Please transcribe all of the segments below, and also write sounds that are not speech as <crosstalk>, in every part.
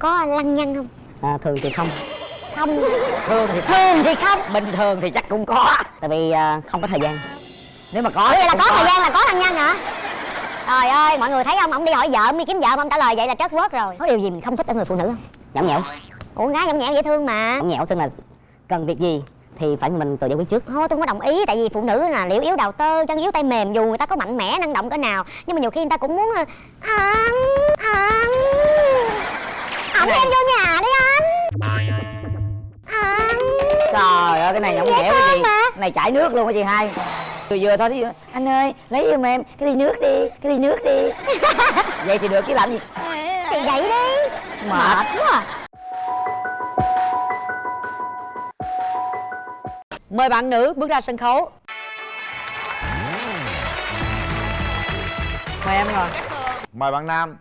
có lăng nhăng không? À, thường thì không. Không. Thường thì thường thì không. Bình thường thì chắc cũng có. Tại vì à, không có thời gian. Nếu mà có vậy là cũng có thời gian là có lăng nhăng hả? Trời ơi mọi người thấy không ông đi hỏi vợ ông đi kiếm vợ mà ông trả lời vậy là trớt quớt rồi. Có điều gì mình không thích ở người phụ nữ không? Nhõng nhẽo. Ủa gái nhõng nhẽo dễ thương mà. Nhõng nhẽo tức là cần việc gì thì phải mình tự giải quyết trước. Thôi tôi không có đồng ý tại vì phụ nữ là liễu yếu đầu tơ chân yếu tay mềm dù người ta có mạnh mẽ năng động cỡ nào nhưng mà nhiều khi người ta cũng muốn ờ, anh anh em vô nhà đi anh. Anh. Trời ơi cái này nhõng nhẽo cái gì mà. cái này chảy nước luôn cái gì hai? Vừa vừa thôi dụ anh ơi lấy giùm em cái ly nước đi cái ly nước đi. <laughs> Vậy thì được chứ làm gì? Thì vậy đi. Mệt. quá à. Mời bạn nữ bước ra sân khấu. Mời em ngồi. Mời bạn Nam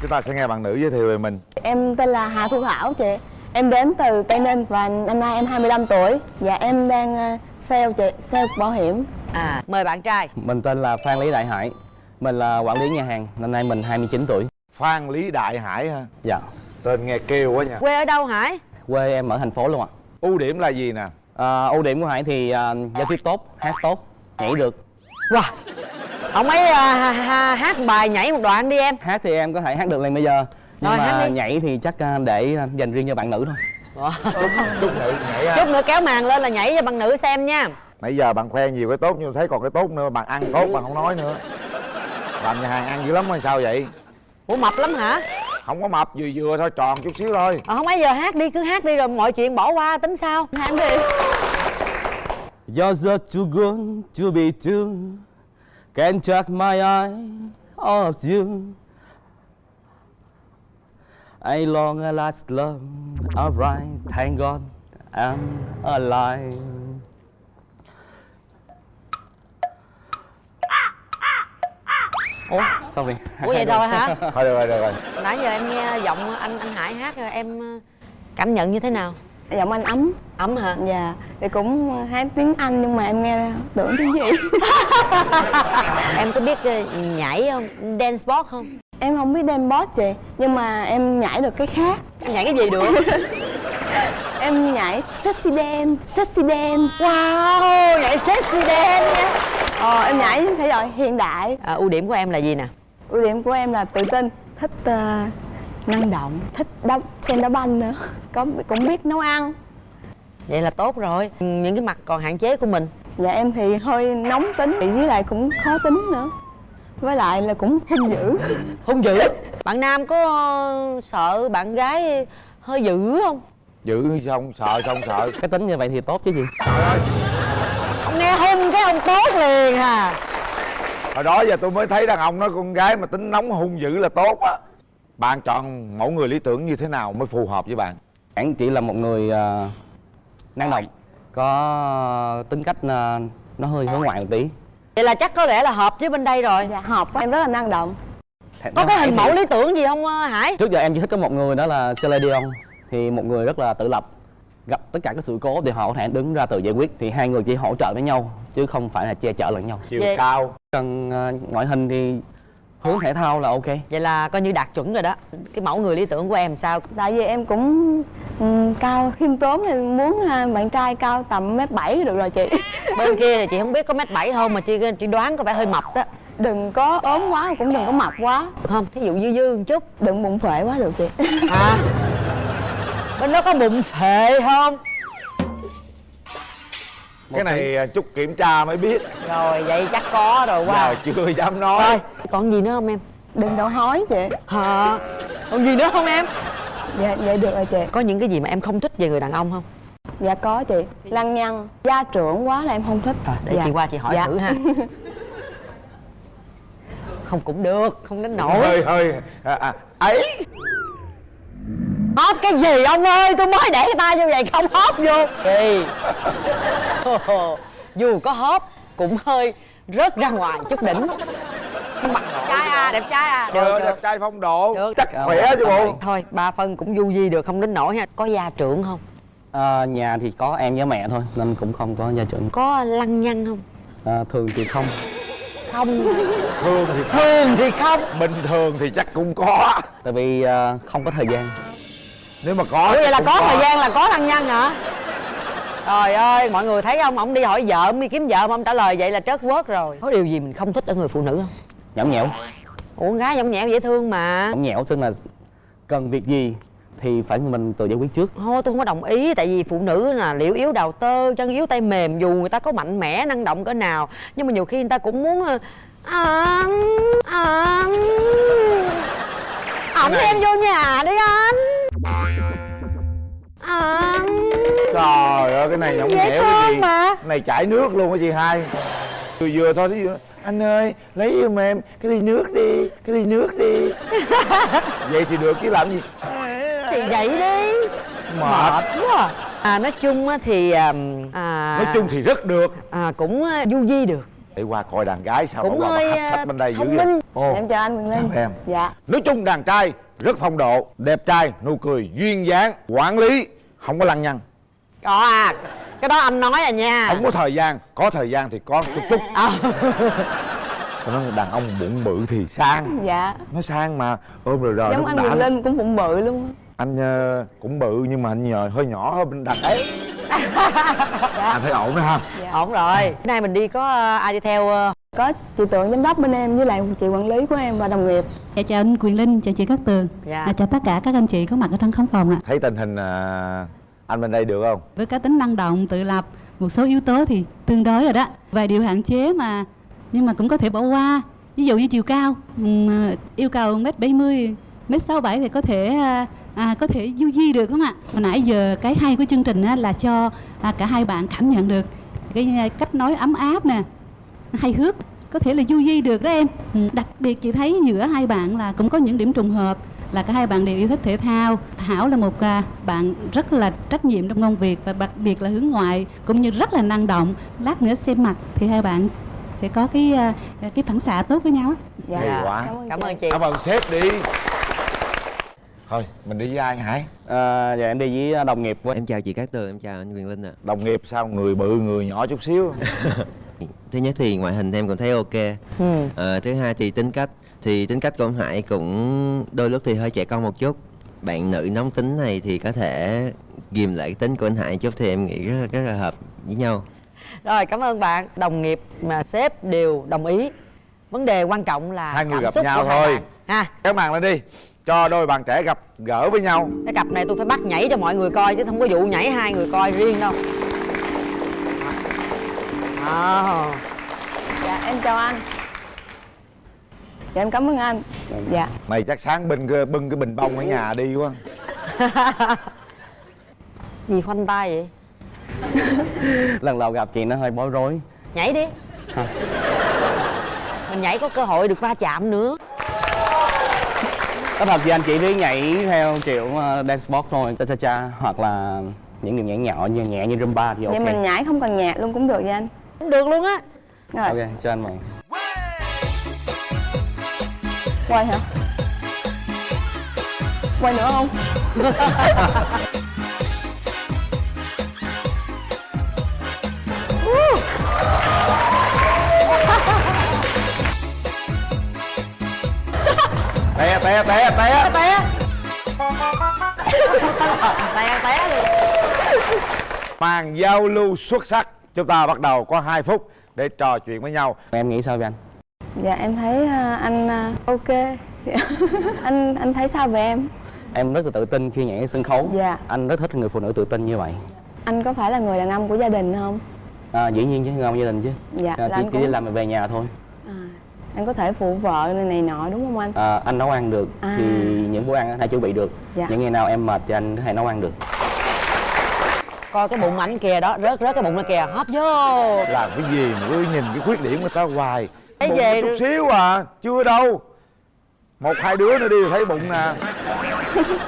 Chúng ta sẽ nghe bạn nữ giới thiệu về mình. Em tên là Hà Thu Thảo chị. Em đến từ Tây Ninh và năm nay em 25 tuổi. Và em đang ờ, sale chị, sale bảo hiểm. À, mời bạn trai. Mình tên là Phan Lý Đại Hải. Mình là quản lý nhà hàng Năm nay mình 29 tuổi. Phan Lý Đại Hải ha Dạ. Tên nghe kêu quá nha. Quê ở đâu Hải? Quê em ở thành phố luôn ạ. Ưu điểm là gì nè? À, Ưu điểm của Hải thì à, giao tiếp tốt, hát tốt, nhảy được. Wow Ông ấy à, hát bài nhảy một đoạn đi em. Hát thì em có thể hát được liền bây giờ. Nhưng Rồi, mà hát đi. nhảy thì chắc à, để à, dành riêng cho bạn nữ thôi. Chút nữ nhảy ha Chút nữa kéo màn lên là nhảy cho bạn nữ xem nha. Nãy giờ bạn khoe nhiều cái tốt nhưng thấy còn cái tốt nữa Bạn ăn tốt bạn không nói nữa. Làm nhà hàng ăn dữ lắm hay sao vậy? Ủa mập lắm hả? Không có mập vừa vừa thôi tròn chút xíu thôi. Ờ, không ấy giờ hát đi, cứ hát đi rồi mọi chuyện bỏ qua tính sao? Hát đi. You're just too good to be true Can't take my eye off you I long a last love Alright, thank God I'm alive Ủa, sorry Ủa vậy rồi hả? Thôi được rồi được rồi Nãy giờ em nghe giọng anh anh Hải hát rồi em ờ, cảm nhận như thế nào? Giọng anh ấm Ấm hả? Dạ Thì cũng hát tiếng Anh nhưng mà em nghe tưởng tiếng gì <laughs> Em có biết ờ, nhảy không? Dance sport không? Em không biết dance boss chị Nhưng mà em nhảy được cái khác Em nhảy cái gì được? <laughs> Em nhảy sexy dance, sexy dance wow, nhảy sexy dance nha Ờ, em nhảy thể loại hiện đại à, Ưu điểm của em là gì nè? Ưu điểm của em là tự tin Thích ờ, năng động Thích đá, xem đá banh nữa. Có Cũng biết nấu ăn. Vậy là tốt rồi. Những cái mặt còn hạn chế của mình. Dạ em thì hơi nóng tính với lại cũng khó tính nữa. Với lại là cũng hung dữ. <laughs> Hung dữ? Bạn nam có ờ, sợ bạn gái hơi dữ không? Giữ xong sợ xong sợ. Cái tính như vậy thì tốt chứ gì. Ông nghe hung cái ông tốt liền à. Hồi đó giờ tôi mới thấy đàn ông nói con gái mà tính nóng hung dữ là tốt á Bạn chọn mẫu người lý tưởng như thế nào mới phù hợp với bạn? Anh chỉ là một người à, năng động Có tính cách à, nó hơi hướng ngoại một tí. Vậy là chắc có lẽ là hợp với bên đây rồi. Dạ. Hợp quá. em rất là năng động. Có cái hình mẫu lý tưởng gì không ờ, Hải? Trước giờ em chỉ thích có một người đó là Celine Dion Thì một người rất là tự lập Gặp tất cả các sự cố thì họ có thể đứng ra tự giải quyết. Thì hai người chỉ hỗ trợ với nhau Chứ không phải là che chở lẫn nhau. Chiều Vậy- cao. Cần à, ngoại hình thì hướng thể thao là ok. Vậy là coi như đạt chuẩn rồi đó. Cái mẫu người lý tưởng của em sao? Tại vì em cũng ừm, cao khiêm tốn thì muốn à, bạn trai cao tầm mét bảy được rồi chị. <laughs> Bên kia thì chị không biết có mét bảy không Mà chị chị đoán có vẻ hơi mập đó. Đừng có ốm quá cũng đừng có mập quá. Không? Thí dụ dư dư một chút. Đừng bụng phệ quá được chị. <laughs> Hả? Bên đó có bụng phệ không? Cái này à, chút kiểm tra mới biết. Rồi vậy chắc có rồi qua Giờ chưa dám nói. Rồi còn gì nữa không em? Đừng đổ hói chị Hả? Còn gì nữa không em? Dạ vậy được rồi chị Có những cái gì mà em không thích về người đàn ông không? Dạ có chị Lăng nhăng Gia trưởng quá là em không thích Để dạ. chị qua chị hỏi Dạ. thử ha <laughs> Không cũng được, không đến nổi Hơi hơi à, à, ấy Hóp cái gì ông ơi, tôi mới để tay như vậy không hóp vô Gì Dù có hóp cũng hơi rớt ra ngoài chút đỉnh Mặt trai à, đẹp trai à. Được, được. đẹp trai phong độ. Được. Chắc khỏe chứ bộ. Thôi, ba phân cũng du di được, không đến nổi ha. Có gia trưởng không? à, Nhà thì có em với mẹ thôi Nên cũng không có gia trưởng. Có lăng nhăng không? à, Thường thì không. Không. Thường thì thường thì không. Bình thường thì chắc cũng có. Tại vì à, không có thời gian. Nếu mà có vậy là cũng có thời gian là có thân nhân hả? Trời ơi mọi người thấy không? Ông đi hỏi vợ ông đi kiếm vợ mà ông trả lời vậy là trớt quớt rồi. Có điều gì mình không thích ở người phụ nữ không nhõng nhẽo. Ủa con gái nhõng nhẽo dễ thương mà. Nhõng nhẽo tức là cần việc gì thì phải mình tự giải quyết trước. Thôi tôi không có đồng ý tại vì phụ nữ là liễu yếu đào tơ chân yếu tay mềm dù người ta có mạnh mẽ năng động cỡ nào nhưng mà nhiều khi người ta cũng muốn à, à, ổng đem vô nhà đi anh. À, trời ơi cái này nhõng Dễ nhẽo cái gì? mà. cái này chảy nước luôn á chị hai vừa vừa thôi thì anh ơi lấy giùm em cái ly nước đi cái ly nước đi. <laughs> Vậy thì được chứ làm gì? Thì vậy đi. Mệt. Quá à. à nói chung á thì à, nói chung thì rất được. à, cũng à, du di được. Để qua coi đàn gái sao cũng hơi à, sách bên đây dữ vậy. Ồ, em chào anh Quyền Linh. Chào em. Dạ. Nói chung đàn trai rất phong độ đẹp trai nụ cười duyên dáng quản lý không có lăng nhăng. Có à cái đó anh nói à nha. Không có thời gian. Có thời gian thì có chút chút. Ờ. Tôi nói đàn ông bụng bự thì sang. Dạ. Nó sang mà. Ôm rồi rồi giống anh Quyền. Linh cũng bụng bự luôn. Anh ờ, cũng bự nhưng mà anh nhờ hơi nhỏ hơn bên đàn ấy anh thấy ổn đó ha? Ổn rồi. Bữa nay mình đi có ờ, ai đi theo ờ, có chị Tượng giám đốc bên em với lại chị quản lý của em và đồng nghiệp. Dạ, chào anh Quyền Linh, chào chị Cát Tường. Dạ. à, Chào tất cả các anh chị có mặt ở trong khán phòng ạ. Thấy tình hình à, anh bên đây được không? Với cá tính năng động, tự lập Một số yếu tố thì tương đối rồi đó. Vài điều hạn chế mà Nhưng mà cũng có thể bỏ qua. Ví dụ như chiều cao ừ, Yêu cầu 1m70, 1m67 thì có thể à, à, có thể du di được không ạ? Hồi nãy giờ cái hay của chương trình á, là cho à, cả hai bạn cảm nhận được cái à, cách nói ấm áp nè hay hước có thể là du di được đó em. Ừ, đặc biệt chị thấy giữa hai bạn là cũng có những điểm trùng hợp là cả hai bạn đều yêu thích thể thao. Thảo là một à, bạn rất là trách nhiệm trong công việc và đặc biệt là hướng ngoại cũng như rất là năng động. Lát nữa xem mặt thì hai bạn sẽ có cái à, cái phản xạ tốt với nhau á. dạ. Hay quá. cảm ơn, cảm chị. ơn chị. Cảm ơn sếp đi. Thôi mình đi với ai hải à, dạ em đi với đồng nghiệp với. Em chào chị Cát Tường, em chào anh Quyền Linh ạ. Đồng nghiệp sao người bự người nhỏ chút xíu. <laughs> Thứ nhất thì ngoại hình em cũng thấy ok. Ừ. Ờ, Thứ hai thì tính cách Thì tính cách của ông Hải cũng đôi lúc thì hơi trẻ con một chút. Bạn nữ nóng tính này thì có thể ghim lại tính của anh Hải chút thì em nghĩ rất, rất là hợp với nhau. Rồi cảm ơn bạn. Đồng nghiệp mà sếp đều đồng ý. Vấn đề quan trọng là Hai người cảm gặp xúc nhau thôi. ha. Kéo màn lên đi. Cho đôi bạn trẻ gặp gỡ với nhau. Cái cặp này tôi phải bắt nhảy cho mọi người coi chứ không có vụ nhảy hai người coi riêng đâu. Ờ. dạ em chào anh dạ em cảm ơn anh. Dạ. Mày chắc sáng bưng cái, bưng cái bình bông ở nhà đi quá. <laughs> Gì khoanh tay vậy? <laughs> Lần đầu gặp chị nó hơi bối rối. Nhảy đi. Mình nhảy có cơ hội được va chạm nữa. Có thật thì anh chị đi nhảy theo kiểu uh, dance sport thôi cha cha cha hoặc là những điểm nhảy nhỏ như nhẹ như rumba thì ok. vậy mình nhảy không cần nhạc luôn cũng được vậy anh? Được luôn á. Rồi. Ok cho anh mời quay hả? Quay nữa không? Té té té té. Té té. Té luôn. Màn giao lưu xuất sắc. Chúng ta bắt đầu có 2 phút để trò chuyện với nhau. Em nghĩ sao vậy anh dạ em thấy à, anh à, ok. <laughs> Anh anh thấy sao về em? Em rất là tự tin khi nhảy sân khấu. Dạ. anh rất thích người phụ nữ tự tin như vậy. Anh có phải là người đàn ông của gia đình không? À, dĩ nhiên chứ không gia đình chứ. Dạ, à, là chỉ, chỉ cũng- đi làm rồi về nhà thôi. À, anh có thể phụ vợ này, này nọ đúng không anh? À, anh nấu ăn được À. thì những bữa ăn anh hay chuẩn bị được. Dạ. những ngày nào em mệt thì anh hay nấu ăn được. Coi cái bụng ảnh kìa đó rớt rớt cái bụng nó kìa hóp vô. Làm cái gì mà cứ nhìn cái khuyết điểm người ta hoài bụng về chút xíu à chưa đâu. Một hai đứa nữa đi thấy bụng nè.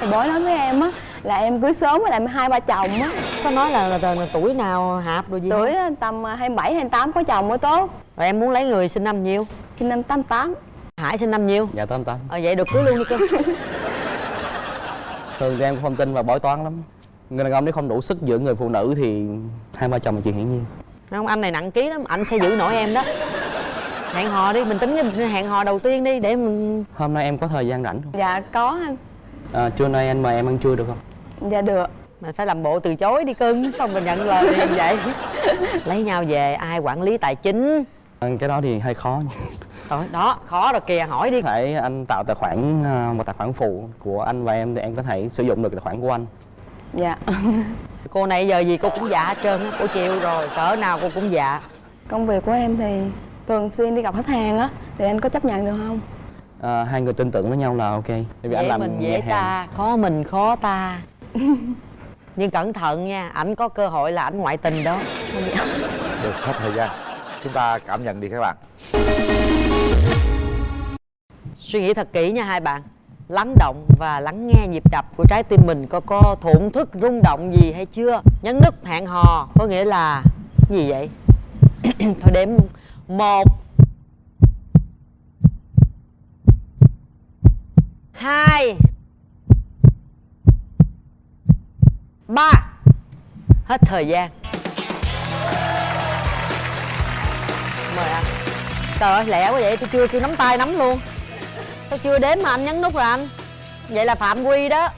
Thì bói nói với em á là em cưới sớm với lại hai ba chồng á. Có nói là, là, là, là tuổi nào hạp rồi gì tuổi không? á, tầm 27 28 có chồng mới tốt. Rồi em muốn lấy người sinh năm nhiêu? Sinh năm 88 hải sinh năm nhiêu? Dạ tám tám. Ờ vậy được cưới luôn đi cơ. <laughs> Thường thì em cũng không tin vào bói toán lắm. Người đàn ông nếu không đủ sức giữ người phụ nữ thì hai ba chồng là chuyện hiển nhiên. Không anh này nặng ký lắm anh sẽ giữ nổi em đó hẹn hò đi mình tính cái hẹn hò đầu tiên đi để mình hôm nay em có thời gian rảnh không? Dạ có. Anh à, trưa nay anh mời em ăn trưa được không? Dạ được. Mình phải làm bộ từ chối đi cưng xong mình nhận lời liền vậy. Lấy nhau về ai quản lý tài chính? À, cái đó thì hơi khó. Rồi đó khó rồi kìa hỏi đi. Có thể anh tạo tài khoản à, một tài khoản phụ của anh và em thì em có thể sử dụng được tài khoản của anh. Dạ. <laughs> Cô này giờ gì cô cũng dạ hết trơn á cô chịu rồi cỡ nào cô cũng dạ. Công việc của em thì thường xuyên đi gặp khách hàng á thì anh có chấp nhận được không? À, hai người tin tưởng với nhau là ok. Tại vì dễ anh làm mình dễ hàng. ta khó mình khó ta. <laughs> Nhưng cẩn thận nha ảnh có cơ hội là ảnh ngoại tình đó. Được hết thời gian. Chúng ta cảm nhận đi các bạn. Suy nghĩ thật kỹ nha hai bạn. Lắng động và lắng nghe nhịp đập của trái tim mình có có thổn thức rung động gì hay chưa? Nhấn nút hẹn hò có nghĩa là gì vậy? <clears throat> Thôi đếm một. Hai. Ba. Hết thời gian. Mời anh. Trời ơi lẹ quá vậy tôi chưa kêu nắm tay nắm luôn. Sao chưa đếm mà anh nhấn nút rồi anh? Vậy là phạm quy đó.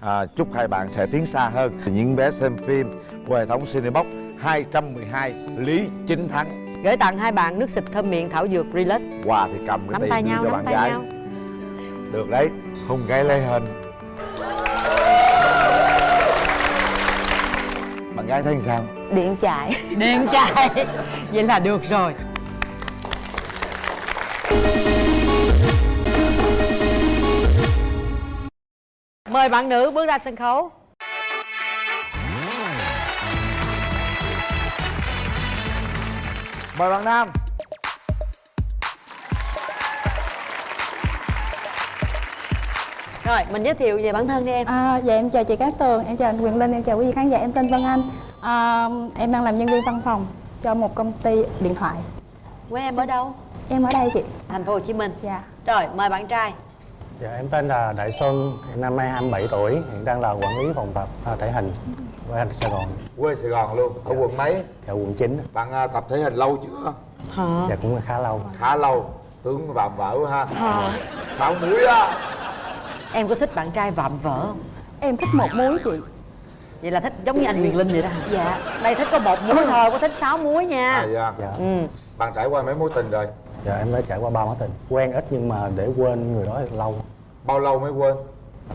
À, chúc hai bạn sẽ tiến xa hơn. Những vé xem phim của hệ thống Cinebox 212 Lý Chính Thắng gửi tặng hai bạn nước xịt thơm miệng thảo dược relax. Quà thì cầm cái nắm tay nhau cho nắm bạn tay gái. nhau. Được đấy hôn gái lấy hình bạn gái thấy sao? Điện chạy. <laughs> Điện chạy. Vậy là được rồi. Mời bạn nữ bước ra sân khấu mời bạn nam. Rồi mình giới thiệu về bản thân đi em. À, dạ em chào chị Cát Tường, em chào anh Quyền Linh, em chào quý vị khán giả, em tên Vân Anh. À, Em đang làm nhân viên văn phòng cho một công ty điện thoại. Quê em ở đâu? Em ở đây chị. Thành phố hồ chí minh. Dạ. Rồi mời bạn trai. Dạ, em tên là Đại Xuân, hiện năm nay 27 tuổi, hiện đang là quản lý phòng tập à, thể hình của anh Sài Gòn, quê Sài Gòn luôn. Ở quận mấy? Dạ quận 9. bạn à, tập thể hình lâu chưa? Dạ cũng khá lâu. khá lâu. Tướng vạm vỡ quá ha sáu muối á. Em có thích bạn trai vạm vỡ không? Em thích một muối chị. Vậy là thích giống như anh Quyền Linh vậy đó hả? Dạ. Đây thích có một muối thôi có thích sáu muối nha. À, dạ. Dạ. ừ. Bạn trải qua mấy mối tình rồi? Dạ em đã trải qua ba mối tình. Quen ít nhưng mà để quên người đó thì lâu, bao lâu mới quên?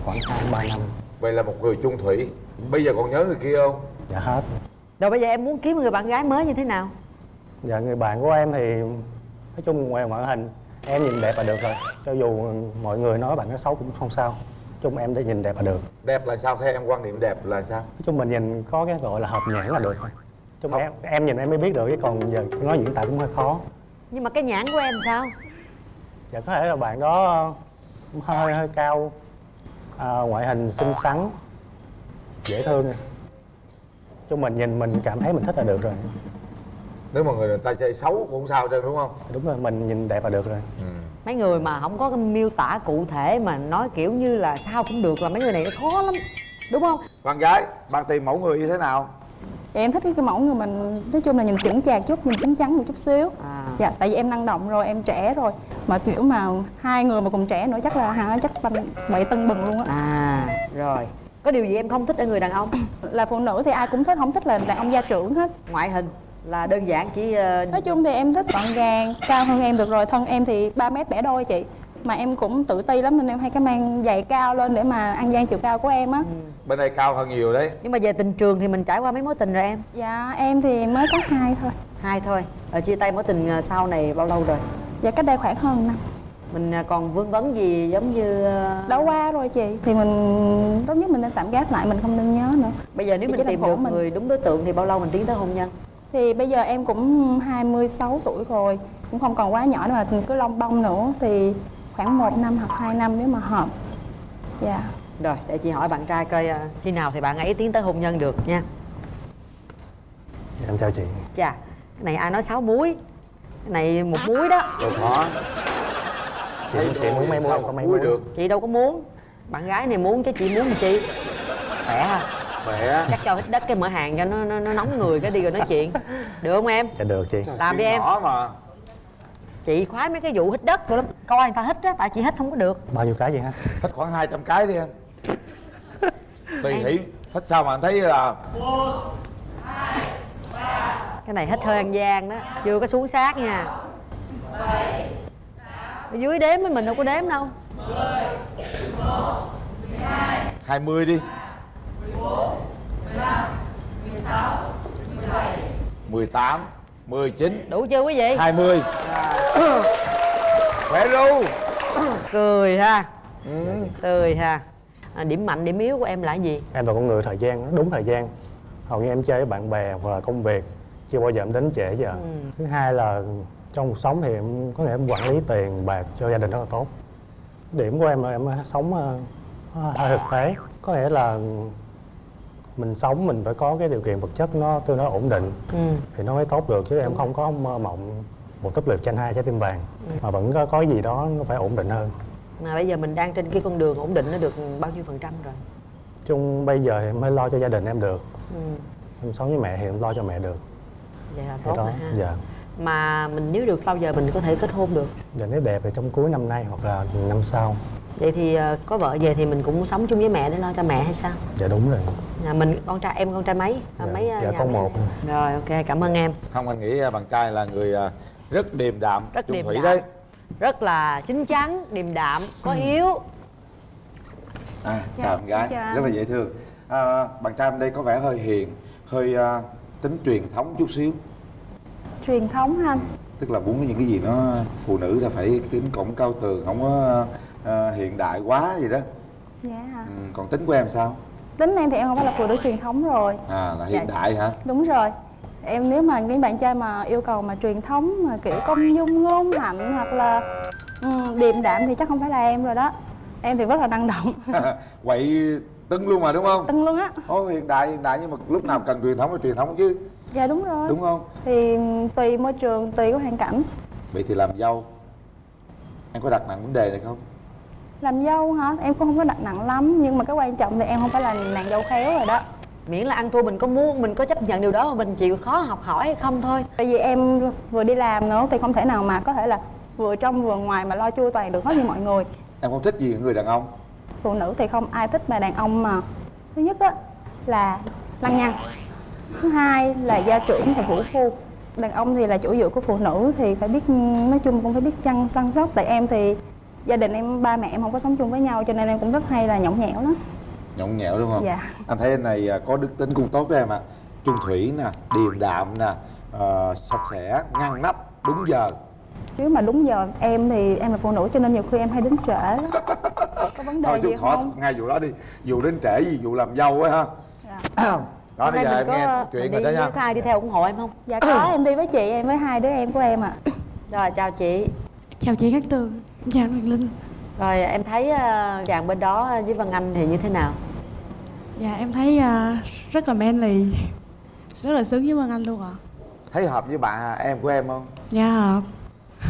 Khoảng 2 3 năm. vậy là một người chung thủy bây giờ còn nhớ người kia không Dạ hết. rồi bây giờ em muốn kiếm người bạn gái mới như thế nào Dạ người bạn của em thì nói chung ngoài ngoại hình em nhìn đẹp là được rồi. Cho dù mọi người nói bạn nó xấu cũng không sao. Nói chung em để nhìn đẹp là được. đẹp là sao theo em quan điểm đẹp là sao Nói chung mình nhìn có cái gọi là hợp nhãn là được thôi. Chung Không. em, em nhìn em mới biết được chứ còn giờ nói diễn tả cũng hơi khó. nhưng mà cái nhãn của em sao Dạ có thể là bạn đó hơi hơi cao à, ngoại hình xinh xắn dễ thương. Chung mình nhìn mình cảm thấy mình thích là được rồi. Nếu mà người ta chơi xấu cũng không sao trơn đúng không? Đúng rồi mình nhìn đẹp là được rồi. Mấy người mà không có cái miêu tả cụ thể mà nói kiểu như là sao cũng được là mấy người này nó khó lắm đúng không? Bạn gái bạn tìm mẫu người như thế nào? Dạ em thích cái mẫu người mình nói chung là nhìn chững chạc chút, nhìn chín chắn một chút xíu. À. Dạ tại vì em năng động rồi, em trẻ rồi. Mà kiểu mà hai người mà cùng trẻ nữa chắc là hả chắc bậy tân bừng luôn á. À rồi có điều gì em không thích ở người đàn ông? <coughs> Là phụ nữ thì ai cũng thích, không thích là đàn ông gia trưởng hết. Ngoại hình là đơn giản chỉ ờ, Nói chung thì em thích gọn gàng, cao hơn em được rồi Thân em thì 3 mét bẻ đôi chị. Mà em cũng tự ti lắm nên em hay cái mang giày cao lên để mà ăn gian chiều cao của em á. Bên đây cao hơn nhiều đấy. Nhưng mà về tình trường thì mình trải qua mấy mối tình rồi em? Dạ em thì mới có hai thôi. Hai thôi. Ở chia tay mối tình ờ, sau này bao lâu rồi? Dạ cách đây khoảng hơn năm mình ờ, còn vương vấn gì giống như ờ, Đã qua rồi chị Thì mình tốt nhất mình nên tạm gác lại, mình không nên nhớ nữa. Bây giờ nếu Thì mình tìm được mình. người đúng đối tượng thì bao lâu mình tiến tới hôn nhân? Thì bây giờ em cũng 26 tuổi rồi Cũng không còn quá nhỏ nữa mà cứ lông bông nữa Thì khoảng 1 năm hoặc 2 năm nếu mà hợp. Dạ. Rồi để chị hỏi bạn trai coi ờ, khi nào thì bạn ấy tiến tới hôn nhân được nha. Dạ, em chào chị. Chà cái này ai nói sáu muối? Cái này một muối đó. Đâu có chị, chị muốn có mà mấy muối muối được. Chị đâu có muốn. Bạn gái này muốn chứ chị muốn làm chi khỏe ha. Khỏe. Chắc cho hít đất cái mở hàng cho nó, nó, nó nóng người cái đi rồi nói chuyện. Được không em? Dạ được chị. Làm đi em. nhỏ mà. Chị khoái mấy cái vụ hít đất rồi lắm. Coi người ta hít á tại chị hít không có được. Bao nhiêu cái vậy ha Thích khoảng 200 cái đi em. Tùy hỷ. Thích sao mà anh thấy là cái này hít hơi ăn gian đó chưa có xuống sát nha ở dưới đếm với mình đâu có đếm đâu. 20 đi. 18 19 đủ chưa quý vị? 20 Khỏe ru. Cười ha. Cười ha. À, điểm mạnh điểm yếu của em là gì? Em là con người thời gian đúng thời gian. Hầu như em chơi với bạn bè hoặc là công việc chưa bao giờ em đến trễ giờ thứ hai là trong cuộc sống thì em có nghĩa em quản lý tiền bạc cho gia đình rất là tốt. Điểm của em là em sống ờ, hơi thực tế. Có nghĩa là mình sống mình phải có cái điều kiện vật chất nó tương đối ổn định ừ. thì nó mới tốt được chứ em không có mơ mộng một túp lều tranh hai trái tim vàng. Mà vẫn có, có gì đó nó phải ổn định hơn. Mà bây giờ mình đang trên cái con đường ổn định nó được bao nhiêu phần trăm rồi? Chung bây giờ em mới lo cho gia đình em được. Ừ. em sống với mẹ thì em lo cho mẹ được. Vậy là tốt rồi ha. dạ mà mình nếu được bao giờ mình có thể kết hôn được Dạ nếu đẹp thì trong cuối năm nay hoặc là năm sau vậy thì ờ, có vợ về thì mình cũng sống chung với mẹ để lo cho mẹ hay sao Dạ đúng rồi nhà mình con trai em con trai mấy À, Dạ, mấy ờ, dạ, con mẹ? một. rồi ok cảm ơn em Không anh nghĩ à, bạn trai là người rất điềm đạm Rất Chung điềm thủy đạm. đấy rất là chín chắn điềm đạm có Ừ. hiếu à, Chào em gái chào. Rất là dễ thương à, Bạn trai em đây có vẻ hơi hiền Hơi à, tính truyền thống chút xíu truyền thống ha. Anh Tức là muốn những cái gì nó Phụ nữ ta phải kính cổng cao tường Không có à, hiện đại quá gì đó. Dạ. Hả ừ, Còn tính của em sao? tính em thì em không phải là phụ nữ truyền thống rồi. À là hiện Dạ. đại hả? đúng rồi. Em nếu mà cái bạn trai mà yêu cầu mà truyền thống mà kiểu công dung ngôn hạnh hoặc là ừ, điềm đạm thì chắc không phải là em rồi đó. Em thì rất là năng động. <laughs> Quậy tưng luôn mà đúng không? tưng luôn á. Ồ hiện đại hiện đại nhưng mà lúc nào cần truyền thống là truyền thống chứ dạ đúng rồi. Đúng không? thì tùy môi trường tùy cái hoàn cảnh. Vậy thì làm dâu Em có đặt nặng vấn đề này không? làm dâu hả? Em cũng không có đặt nặng lắm nhưng mà cái quan trọng thì em không phải là nàng dâu khéo rồi đó. Miễn là ăn thua mình có muốn mình có chấp nhận điều đó mà mình chịu khó học hỏi hay không thôi. Tại vì em vừa đi làm nữa thì không thể nào mà có thể là vừa trong vừa ngoài mà lo chu toàn được hết như mọi người. Em không thích gì người đàn ông. Phụ nữ thì không ai thích mà đàn ông mà. Thứ nhất á là lăng nhăng thứ hai là gia trưởng và vũ phu đàn ông thì là chủ dựa của phụ nữ thì phải biết nói chung cũng phải biết chăm săn sóc. Tại em thì gia đình em ba mẹ em không có sống chung với nhau cho nên em cũng rất hay là nhõng nhẽo đó Nhõng nhẽo đúng không? Dạ. Anh thấy anh này à, có đức tính cũng tốt đó em ạ. Trung thủy nè, điềm đạm nè ờ, Sạch sẽ, ngăn nắp, đúng giờ. Nếu mà đúng giờ em thì em là phụ nữ cho nên nhiều khi em hay đến trễ lắm. <laughs> Có vấn đề Thôi gì chút khỏi không? ngay vụ đó đi. Vụ đến trễ gì, vụ làm dâu á ha <clears throat> <clears throat> Đó hôm bây nay giờ mình em có nghe mình chuyện đi rồi đó nha. Với ai đi theo ủng hộ em không? Dạ có em đi với chị em với hai đứa em của em ạ. <coughs> Rồi chào chị. Chào chị Cát Tường, chào Hoàng Linh. Rồi em thấy ờ, chàng bên đó với Văn Anh thì như thế nào? Dạ em thấy à, rất là manly. Rất là sướng với Vân Anh luôn ạ. Thấy hợp với bạn em của em không? Dạ hợp.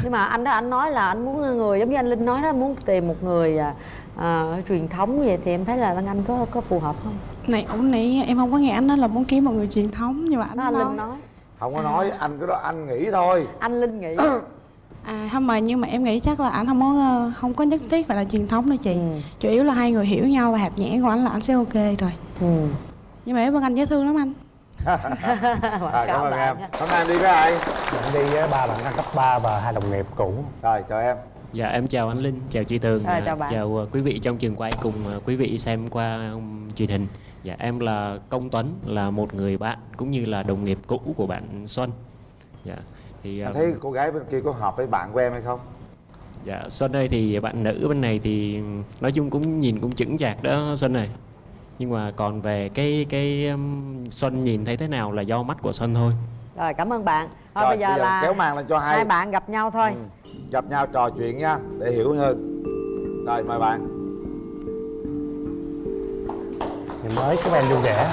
Nhưng mà anh đó anh nói là anh muốn người giống như anh Linh nói đó muốn tìm một người à, à, truyền thống vậy thì em thấy là Văn Anh có có phù hợp không Này ổng nãy em không có nghe anh nói là muốn kiếm một người truyền thống Nhưng mà anh đó anh nói, Linh nói. Không có nói, anh cái đó anh nghĩ thôi. Anh Linh nghĩ. <coughs> À không mà nhưng mà em nghĩ chắc là anh không có ờ, không có nhất thiết phải là truyền thống đâu chị. Ừ. Chủ yếu là hai người hiểu nhau và hạt nhẽ của anh là anh sẽ ok rồi. Ừ. Nhưng mà em Vân Anh dễ thương lắm anh. <laughs> À, Cảm ơn em. Hôm nay em đi với ai? em đi với ba bạn cấp 3 và hai đồng nghiệp cũ. Rồi chào em. Dạ em chào anh Linh, chào chị Tường, Ờ, à, chào bạn. chào uh, quý vị trong trường quay cùng uh, quý vị xem qua truyền hình. Dạ em là Công Tuấn, là một người bạn cũng như là đồng nghiệp cũ của bạn Xuân. Dạ thì Anh um, thấy cô gái bên kia có hợp với bạn của em hay không? dạ Xuân ơi thì bạn nữ bên này thì nói chung cũng nhìn cũng chững chạc đó Xuân này. Nhưng mà còn về cái cái um, Xuân nhìn thấy thế nào là do mắt của Xuân thôi. rồi cảm ơn bạn thôi Rồi, bây giờ là kéo màn lên cho hai hai bạn gặp nhau thôi Ừ. Gặp nhau trò chuyện nha Để hiểu hơn Rồi mời bạn thì mới có em vui vẻ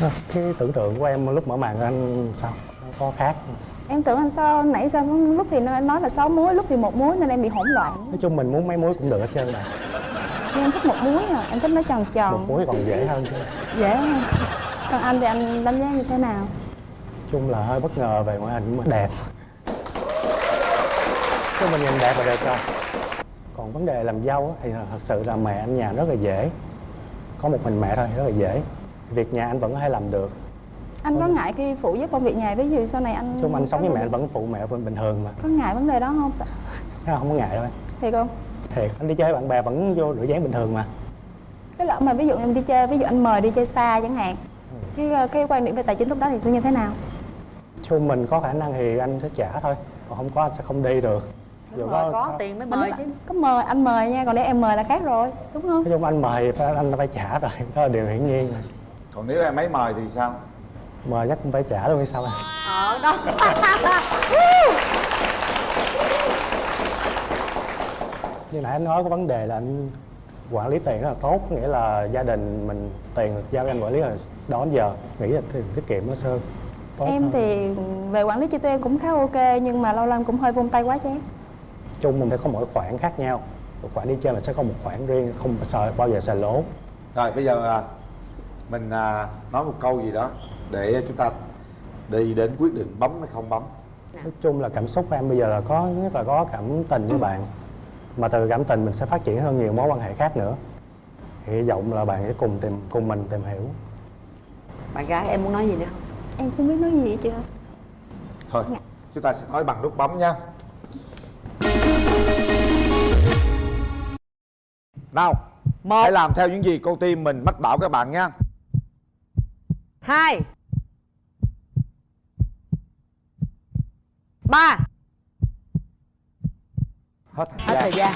Ờ, cái tưởng tượng của em lúc mở màn anh sao? Nó có khác em tưởng anh sao? Nãy sao có lúc thì nó nói là sáu muối lúc thì một muối nên em bị hỗn loạn. Nói chung mình muốn mấy muối cũng được hết trơn mà nhưng em thích một muối à? Em thích nó tròn một tròn muối còn dễ hơn chứ. Dễ hơn. Còn anh thì anh đánh giá như thế nào? Chung là hơi bất ngờ về ngoại hình mà đẹp. Chứ mình nhìn đẹp là được rồi còn vấn đề làm dâu thì thật sự là mẹ anh nhà rất là dễ. Có một mình mẹ thôi rất là dễ. Việc nhà anh vẫn có thể làm được. Anh có ngại khi phụ giúp công việc nhà ví dụ sau này anh chung anh sống với mẹ anh vẫn phụ mẹ bình thường mà. Có ngại vấn đề đó không không có ngại đâu thiệt không? Thiệt anh đi chơi với bạn bè vẫn vô rửa dáng bình thường mà. Cái lỡ mà ví dụ em đi chơi ví dụ anh mời đi chơi xa chẳng hạn cái ờ, cái quan điểm về tài chính lúc đó thì sẽ như thế nào? Chung mình có khả năng thì anh sẽ trả thôi còn không có anh sẽ không đi được Dù Rồi, có tiền mới mời chứ. có mời anh mời nha còn nếu em mời là khác rồi đúng không? Nói chung anh mời phải anh phải trả rồi <laughs> đó là điều hiển nhiên. Rồi còn nếu em ấy mời thì sao? Mời chắc cũng phải trả luôn hay sao anh? Ờ đó. <laughs> Như nãy anh nói có vấn đề là anh quản lý tiền rất là tốt nghĩa là gia đình mình tiền giao cho anh quản lý là đó giờ nghĩ là tiết kiệm nó sơ. Tốt em hơn. thì về quản lý chi tiêu em cũng khá ok nhưng mà lâu lâu em cũng hơi vung tay quá chán chung mình phải có mỗi khoản khác nhau. Một khoản đi chơi mình sẽ có một khoản riêng không sợ bao giờ xài lỗ. Rồi bây giờ à, mình à, nói một câu gì đó để chúng ta đi đến quyết định bấm hay không bấm. Nói chung là cảm xúc của em bây giờ là có nhất là có cảm tình với bạn. Mà từ cảm tình mình sẽ phát triển hơn nhiều mối quan hệ khác nữa. Hy vọng là bạn sẽ cùng tìm cùng mình tìm hiểu. Bạn gái em muốn nói gì nữa? Không em không biết nói gì hết chưa thôi chúng ta sẽ nói bằng nút bấm nha nào một. hãy làm theo những gì cô tim mình mách bảo các bạn nha hai. Ba. Hết hết thời thời gian gian.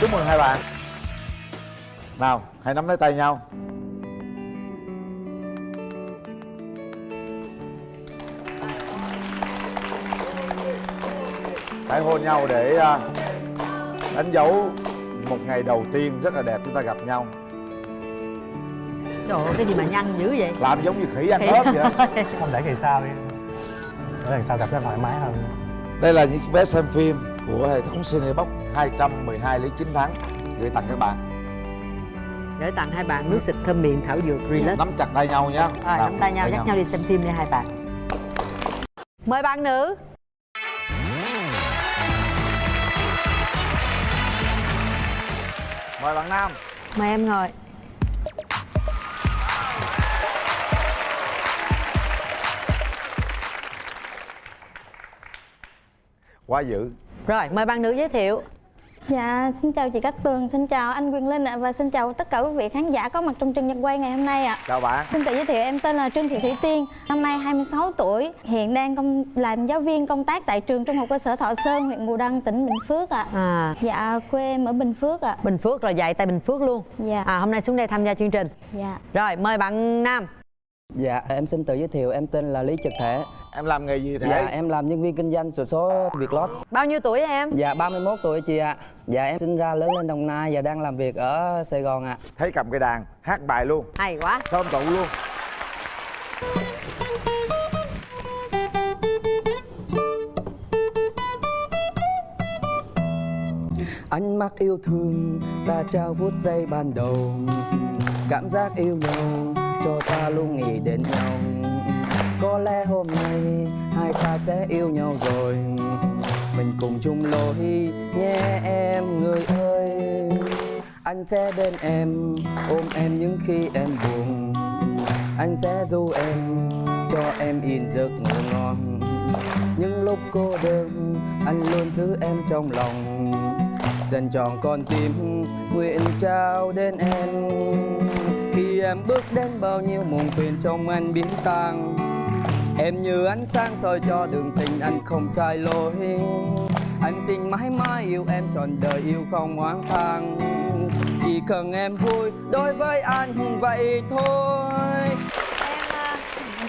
Chúc mừng hai bạn. Nào hãy nắm lấy tay nhau hãy hôn nhau để à, đánh dấu một ngày đầu tiên rất là đẹp chúng ta gặp nhau. Trời ơi cái gì mà nhăn dữ vậy? Làm giống như khỉ ăn ớt vậy không để kỳ sau đi. Để lần sau gặp nó thoải mái hơn. Đây là những vé xem phim của hệ thống Cinebox 212 lý chính thắng gửi tặng các bạn. Gửi tặng hai bạn nước xịt thơm miệng thảo dược relax nắm chặt tay nhau nhé rồi nắm tay nhau dắt nhau. đi xem phim đi hai bạn. Mời bạn nữ mời bạn nam. Mời em ngồi. Quá dữ. Rồi mời bạn nữ giới thiệu Dạ, xin chào chị Cát Tường, xin chào anh Quyền Linh ạ và xin chào tất cả quý vị khán giả có mặt trong trường nhật quay ngày hôm nay ạ. chào bạn Xin tự giới thiệu em tên là Trương Thị Thủy Tiên, năm nay 26 tuổi, hiện đang công làm giáo viên công tác tại trường Trung học cơ sở Thọ Sơn, huyện Bù Đăng, tỉnh Bình Phước ạ. à Dạ, quê em ở Bình Phước ạ. bình phước rồi dạy tại bình phước luôn Dạ. à hôm nay xuống đây tham gia chương trình Dạ. rồi mời bạn nam Dạ, em xin tự giới thiệu, em tên là Lý Trực Thể. em làm nghề gì thế Dạ, em làm nhân viên kinh doanh sổ số Việt Lót. bao nhiêu tuổi em Dạ, 31 tuổi chị ạ. Dạ, em sinh ra lớn lên Đồng Nai và đang làm việc ở Sài Gòn ạ. thấy cầm cái đàn hát bài luôn hay quá sớm tụ luôn Ánh mắt yêu thương, ta trao phút giây ban đầu. Cảm giác yêu nhau, cho ta luôn nghĩ đến nhau. Có lẽ hôm nay hai ta sẽ yêu nhau rồi. Mình cùng chung lối nhé em người ơi. Anh sẽ bên em, ôm em những khi em buồn. Anh sẽ du em, cho em in giấc ngủ ngon. Những lúc cô đơn, anh luôn giữ em trong lòng dành tròn con tim nguyện trao đến em khi em bước đến bao nhiêu muộn phiền trong anh biến tan em như ánh sáng soi cho đường tình anh không sai lối. Anh xin mãi mãi yêu em trọn đời yêu không oán than chỉ cần em vui đối với anh vậy thôi.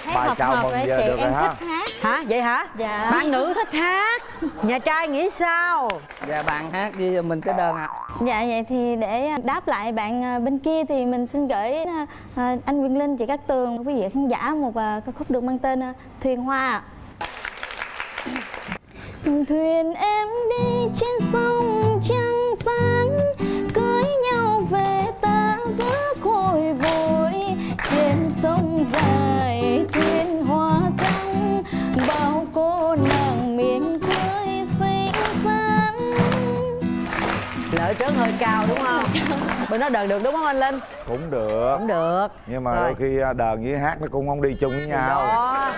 Thấy Bài hợp chào hợp giờ chị, được em ha. thích hát. hả? Vậy hả? Dạ. bạn nữ thích hát nhà trai nghĩ sao? Dạ bạn hát đi mình sẽ đơn ạ. Dạ vậy thì để đáp lại bạn à, bên kia thì mình xin gửi à, à, anh Quyền Linh, chị Cát Tường, quý vị khán giả một à, ca khúc được mang tên à, Thuyền Hoa. Thuyền em đi trên sông trăng sáng Cưới nhau về ta giữa khôi vội ở trớn hơi cao đúng không? Bên đó đờn được đúng không anh linh? Cũng được. Cũng được. Nhưng mà Rồi. đôi khi à, đờn với hát nó cũng không đi chung với nhau. đó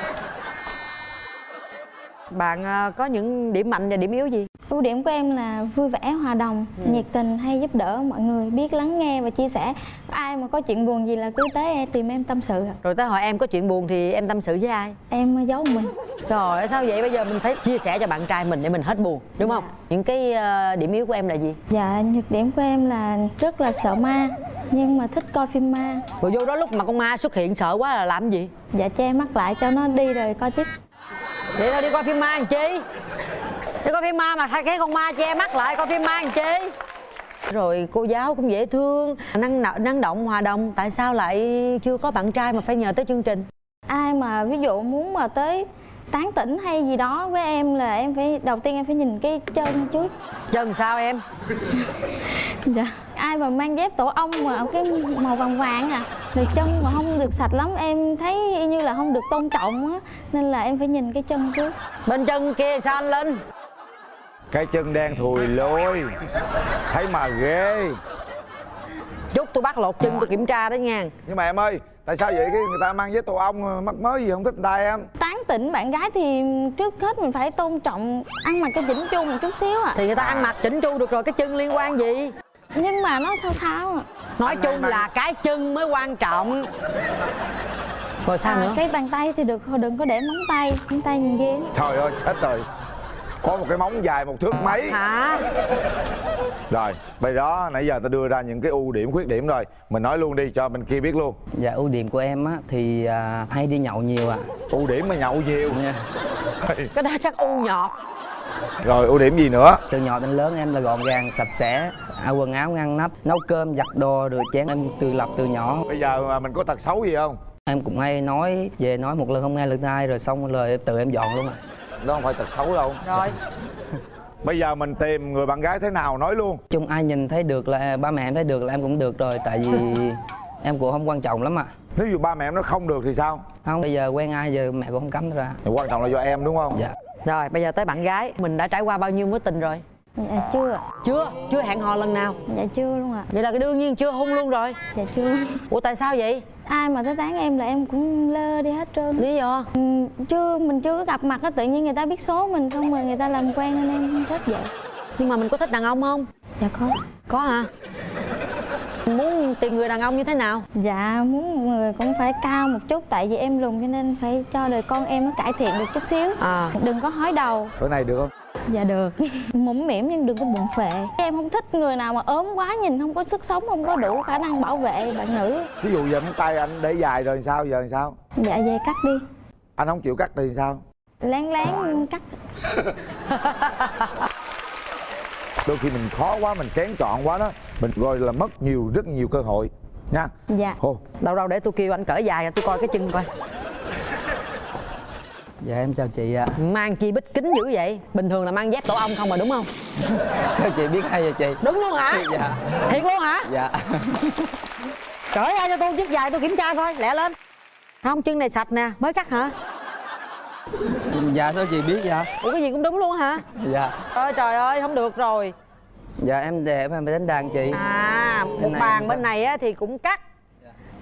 bạn à, có những điểm mạnh và điểm yếu gì? Ưu điểm của em là vui vẻ hòa đồng Ừ. nhiệt tình hay giúp đỡ mọi người biết lắng nghe và chia sẻ. Ai mà có chuyện buồn gì là cứ tới em tìm em tâm sự rồi tới hỏi em có chuyện buồn thì em tâm sự với ai? Em giấu mình. Rồi sao vậy? Bây giờ mình phải chia sẻ cho bạn trai mình để mình hết buồn đúng không? Những cái à, điểm yếu của em là gì? Dạ nhược điểm của em là rất là sợ ma nhưng mà thích coi phim ma. Rồi vô đó lúc mà con ma xuất hiện sợ quá là làm gì? Dạ che mắt lại cho nó đi rồi coi tiếp vậy thôi đi coi phim ma làm chi? Đi coi phim ma mà thay cái con ma che mắt lại coi phim ma làm chi? Rồi cô giáo cũng dễ thương năng năng động hòa đồng. Tại sao lại chưa có bạn trai mà phải nhờ tới chương trình? Ai mà ví dụ muốn mà tới tán tỉnh hay gì đó với em là em phải đầu tiên em phải nhìn cái chân trước. Chân sao em? <laughs> Dạ ai mà mang dép tổ ong mà cái màu vàng vàng à? Rồi chân mà không được sạch lắm em thấy như là không được tôn trọng á nên là em phải nhìn cái chân trước. Bên chân kia sao anh linh? Cái chân đen thùi lôi. Thấy mà ghê. Chút tôi bắt lột chân tôi kiểm tra đó nha. Nhưng mà em ơi tại sao vậy? Cái người ta mang với tổ ong mắc mới gì không thích người ta em? Tán tỉnh bạn gái thì trước hết mình phải tôn trọng ăn mặc cái chỉnh chu một chút xíu à thì người ta ăn mặc chỉnh chu được rồi cái chân liên quan gì? Nhưng mà nó sao sao? À nói chung là cái chân mới quan trọng. Rồi sao à, nữa? cái bàn tay thì được đừng có để móng tay móng tay nhìn ghê. Trời ơi chết rồi có một cái móng dài một thước mấy. Hả? Rồi bây đó nãy giờ ta đưa ra những cái ưu điểm khuyết điểm rồi. Mình nói luôn đi cho bên kia biết luôn. Dạ ưu điểm của em á thì à, hay đi nhậu nhiều ạ. ưu điểm mà nhậu nhiều. Nha. cái đó chắc u nhọt. Rồi ưu điểm gì nữa? Từ nhỏ đến lớn em là gọn gàng, sạch sẽ, áo quần áo ngăn nắp, nấu cơm, giặt đồ, rửa chén. Em tự lập từ nhỏ. bây giờ mà mình có tật xấu gì không? Em cũng hay nói về nói một lần không nghe lần hai rồi xong rồi tự em dọn luôn ạ. Đó không phải tật xấu đâu. Rồi. <laughs> Bây giờ mình tìm người bạn gái thế nào nói luôn. Chung ai nhìn thấy được là ba mẹ em thấy được là em cũng được rồi tại vì <laughs> em cũng không quan trọng lắm ạ. nếu như ba mẹ em nó không được thì sao? Không bây giờ quen ai giờ mẹ cũng không cấm ra. thì quan trọng là do em đúng không? Dạ. rồi bây giờ tới bạn gái. Mình đã trải qua bao nhiêu mối tình rồi? Dạ chưa chưa? Chưa hẹn hò lần nào? Dạ chưa luôn ạ. Vậy là cái đương nhiên chưa hôn luôn rồi. Dạ chưa. Ủa tại sao vậy ai mà tới tán em là em cũng lơ đi hết trơn. Lý do? Ừ, chưa mình chưa có gặp mặt á tự nhiên người ta biết số mình xong rồi người ta làm quen nên em không thích vậy. Nhưng mà mình có thích đàn ông không? Dạ có. Có hả muốn tìm người đàn ông như thế nào? Dạ muốn một người cũng phải cao một chút tại vì em lùn cho nên phải cho đời con em nó cải thiện được chút xíu. À. Đừng có hói đầu. Cỡ này được không? Dạ được. <laughs> Mũm mỉm nhưng đừng có bụng phệ. Em không thích người nào mà ốm quá nhìn không có sức sống không có đủ khả năng bảo vệ bạn nữ. Ví dụ giờ móng tay anh để dài rồi sao giờ làm sao? Dạ về cắt đi. Anh không chịu cắt thì sao? Lén lén cắt <laughs> đôi khi mình khó quá mình kén chọn quá đó mình gọi là mất nhiều rất nhiều cơ hội nha. Dạ. Hồ đâu đâu để tôi kêu anh cỡ dài tôi coi cái chân coi. Dạ em chào chị ạ. mang chi bích kính dữ vậy? Bình thường là mang dép tổ ong không mà đúng không? <laughs> Sao chị biết hay vậy chị? đúng luôn hả? Dạ. thiệt luôn hả? Dạ. cởi ra cho tôi chiếc dài tôi kiểm tra coi lẹ lên. Không chân này sạch nè mới cắt hả <laughs> Dạ sao chị biết dạ? ủa cái gì cũng đúng luôn hả Dạ. ơi trời ơi không được rồi Dạ em đẹp em phải đánh đàn chị. à một bàn em bên này á thì cũng cắt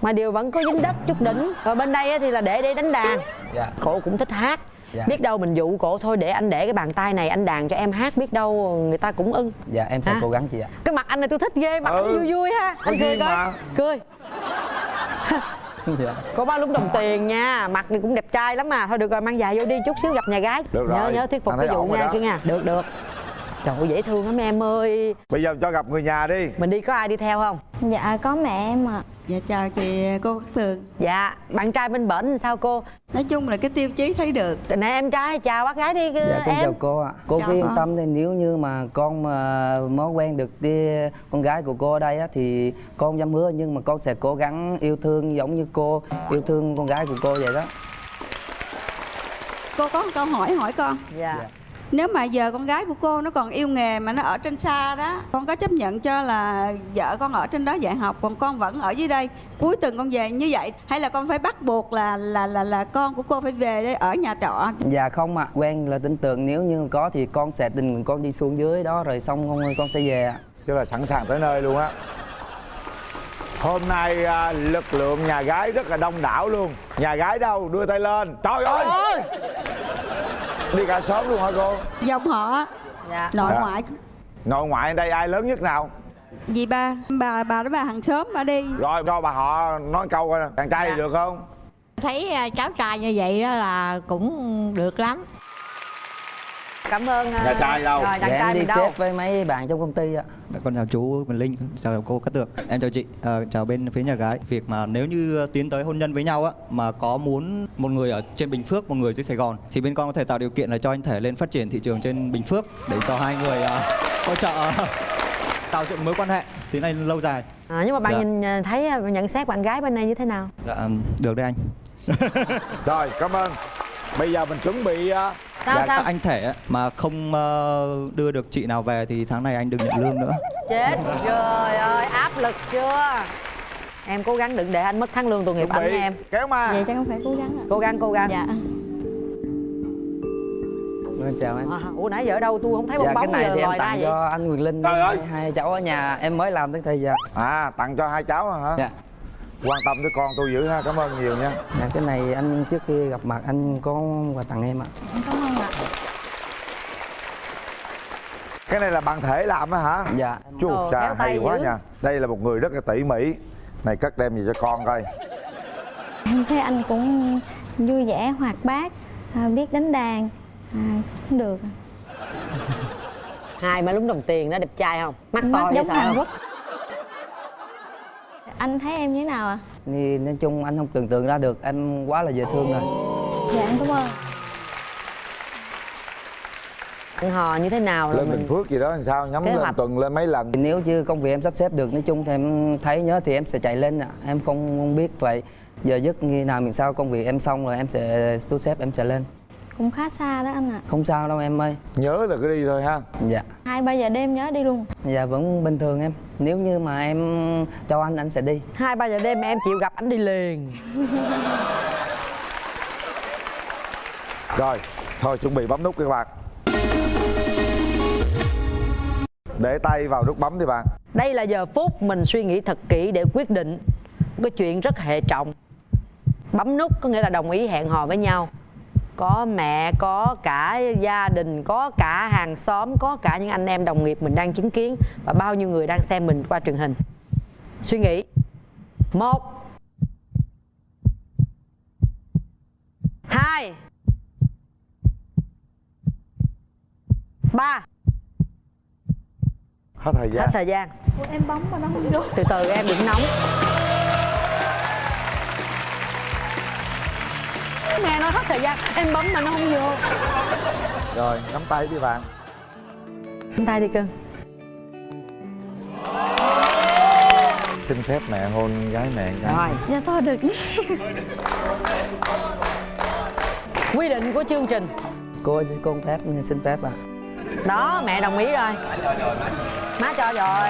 mà điều vẫn có dính đất chút đỉnh rồi bên đây á thì là để để đánh đàn Dạ. cổ cũng thích hát Dạ. biết đâu mình dụ cổ thôi để anh để cái bàn tay này anh đàn cho em hát biết đâu người ta cũng ưng Dạ em sẽ Hả? cố gắng chị ạ. cái mặt anh này tôi thích ghê mặt Ừ. anh vui vui ha anh cười coi <laughs> cười. Có bao lúc đồng tiền nha mặt này cũng đẹp trai lắm mà. Thôi được rồi mang dài vô đi chút xíu gặp nhà gái. Được nhớ rồi. nhớ thuyết phục cái vụ ổn rồi nha kia nha được được trời ơi, dễ thương lắm em ơi. Bây giờ cho gặp người nhà đi. Mình đi có ai đi theo không? Dạ có mẹ em ạ. Dạ chào chị cô Cát Tường. Dạ bạn trai bên bển sao cô? Nói chung là cái tiêu chí thấy được. Nè em trai chào bác gái đi Dạ con em. chào cô ạ. Cô Chào cứ yên con. tâm đi nếu như mà con mà mới quen được đi con gái của cô ở đây á thì con dám hứa nhưng mà con sẽ cố gắng yêu thương giống như cô yêu thương con gái của cô vậy đó. Cô có một câu hỏi hỏi con. Dạ Nếu mà giờ con gái của cô nó còn yêu nghề mà nó ở trên xa đó Con có chấp nhận cho là vợ con ở trên đó dạy học Còn con vẫn ở dưới đây? Cuối tuần con về như vậy Hay là con phải bắt buộc là là là là con của cô phải về đây ở nhà trọ? Dạ không ạ, quen là tin tưởng nếu như có thì con sẽ tình nguyện con đi xuống dưới đó rồi xong con con sẽ về ạ. tức là sẵn sàng tới nơi luôn á. Hôm nay à, lực lượng nhà gái rất là đông đảo luôn. Nhà gái đâu? Đưa tay lên. Trời ơi đi cả xóm luôn hả cô? Dòng họ. Dạ. Nội Dạ. ngoại. Nội ngoại ở đây ai lớn nhất nào? Dì ba bà bà đó bà hàng xóm bà đi. Rồi cho bà họ nói câu coi nè. Đàn trai thì được không? Thấy à, cháu trai như vậy đó là cũng được lắm cảm ơn Nhà trai đâu? rồi đàn dạ, trai em đi mình đâu? xếp với mấy bạn trong công ty ạ. Dạ, Con chào chú Quỳnh Linh, chào cô Cát Tường. Em chào chị, Ờ, chào bên phía nhà gái. Việc mà nếu như tiến tới hôn nhân với nhau á Mà có muốn một người ở trên Bình Phước, một người dưới Sài Gòn Thì bên con có thể tạo điều kiện là cho anh thể lên phát triển thị trường trên Bình Phước Để cho hai người à, hỗ trợ à, tạo dựng mối quan hệ Thì này lâu dài. À, nhưng mà bạn Dạ. nhìn à, thấy à, nhận xét bạn gái bên này như thế nào? Dạ, được đấy anh. <laughs> Rồi cảm ơn. Bây giờ mình chuẩn bị à, dạ, các anh thể mà không ờ, đưa được chị nào về thì tháng này anh đừng nhận lương nữa. Chết trời ơi áp lực chưa? Em cố gắng đừng để anh mất tháng lương tội nghiệp anh bị. nha em. kéo mà vậy chắc không phải cố gắng ạ. Cố gắng cố gắng. Dạ. Vâng, chào em. À, ủa nãy giờ ở đâu? Tôi không thấy bong dạ cái bóng này giờ thì em ra tặng vậy. cho anh Quyền Linh Trời ơi. hai, cháu ở nhà em mới làm tới thì dạ à tặng cho hai cháu hả? Dạ. Quan tâm tới con tôi dữ ha cảm ơn nhiều nha. Dạ cái này anh trước khi gặp mặt anh có quà tặng em ạ. Cảm ơn ạ cái này là bạn thể làm á hả? Dạ. Chú Ồ, cha khéo tay hay quá dữ. nha. Đây là một người rất là tỉ mỉ. Này cất đem về cho con coi. Em thấy anh cũng vui vẻ hoạt bát à, biết đánh đàn à, cũng được. Hai má lúng đồng tiền đó đẹp trai không? Mắt Mắt to giống sợ Hàn Quốc. anh thấy em như thế nào ạ? Thì nói chung anh không tưởng tượng ra được em quá là dễ thương rồi. Dạ em cảm ơn ăn hò như thế nào là lên mình bình phước gì đó làm sao nhắm Kế lên hoạch. tuần lên mấy lần? Thì nếu như công việc em sắp xếp được nói chung thì em thấy nhớ thì em sẽ chạy lên ạ. Em không, không biết vậy. Giờ giấc như nào mình sao công việc em xong rồi em sẽ thu xếp em sẽ lên. Cũng khá xa đó anh ạ. Không sao đâu em ơi. Nhớ là cứ đi thôi ha. Dạ. Hai ba giờ đêm nhớ đi luôn. Dạ vẫn bình thường em. Nếu như mà em cho anh anh sẽ đi. Hai ba giờ đêm em chịu gặp anh đi liền. Rồi thôi chuẩn bị bấm nút các bạn để tay vào nút bấm đi bạn. Đây là giờ phút mình suy nghĩ thật kỹ để quyết định một cái chuyện rất hệ trọng. Bấm nút có nghĩa là đồng ý hẹn hò với nhau. Có mẹ, có cả gia đình, có cả hàng xóm, có cả những anh em đồng nghiệp mình đang chứng kiến và bao nhiêu người đang xem mình qua truyền hình. Suy nghĩ. Một. Hai. Ba hết thời hết gian thời gian. Ủa, em bấm mà nó không vô từ từ em đừng nóng. Nghe nói hết thời gian em bấm mà nó không vô. Rồi nắm tay đi bạn. Nắm tay đi cưng. Xin phép mẹ hôn gái mẹ gái rồi. Dạ thôi được. Quy định của chương trình. Cô cô phép xin phép ạ. Đó mẹ đồng ý rồi má cho rồi.